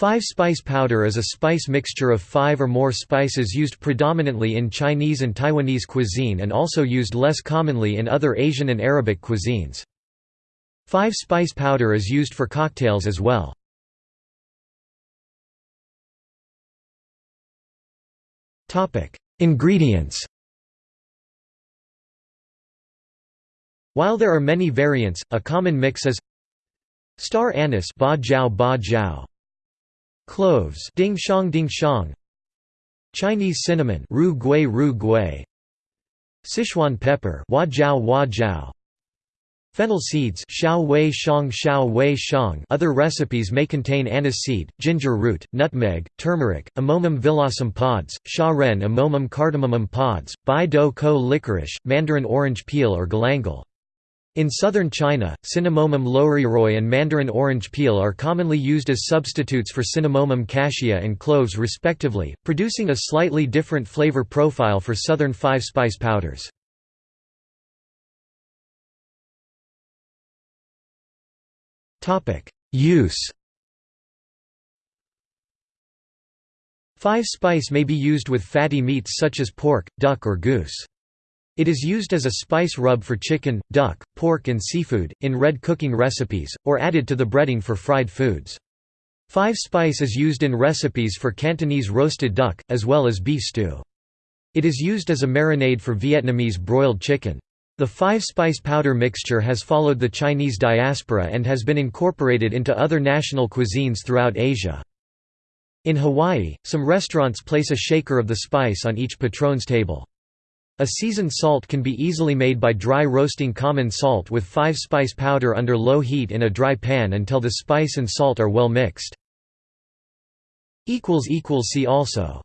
Five-spice powder is a spice mixture of five or more spices used predominantly in Chinese and Taiwanese cuisine and also used less commonly in other Asian and Arabic cuisines. Five-spice powder is used for cocktails as well. Ingredients While there are many variants, a common mix is star anise ba jiao ba jiao, cloves ding xiang ding xiang, Chinese cinnamon rou gui rou gui, Sichuan pepper wa jiao jiao, Fennel seeds xiao hui xiang xiao hui xiang other recipes may contain anise seed, ginger root, nutmeg, turmeric, Amomum villosum pods, sha ren Amomum cardamomum pods, bai dou kou licorice, mandarin orange peel or galangal. In southern China, Cinnamomum loureiroi and mandarin orange peel are commonly used as substitutes for Cinnamomum cassia and cloves respectively, producing a slightly different flavor profile for southern five-spice powders. Use Five spice may be used with fatty meats such as pork, duck or goose. It is used as a spice rub for chicken, duck, pork and seafood, in red cooking recipes, or added to the breading for fried foods. Five spice is used in recipes for Cantonese roasted duck, as well as beef stew. It is used as a marinade for Vietnamese broiled chicken. The five-spice powder mixture has followed the Chinese diaspora and has been incorporated into other national cuisines throughout Asia. In Hawaii, some restaurants place a shaker of the spice on each patron's table. A seasoned salt can be easily made by dry roasting common salt with five-spice powder under low heat in a dry pan until the spice and salt are well mixed. See also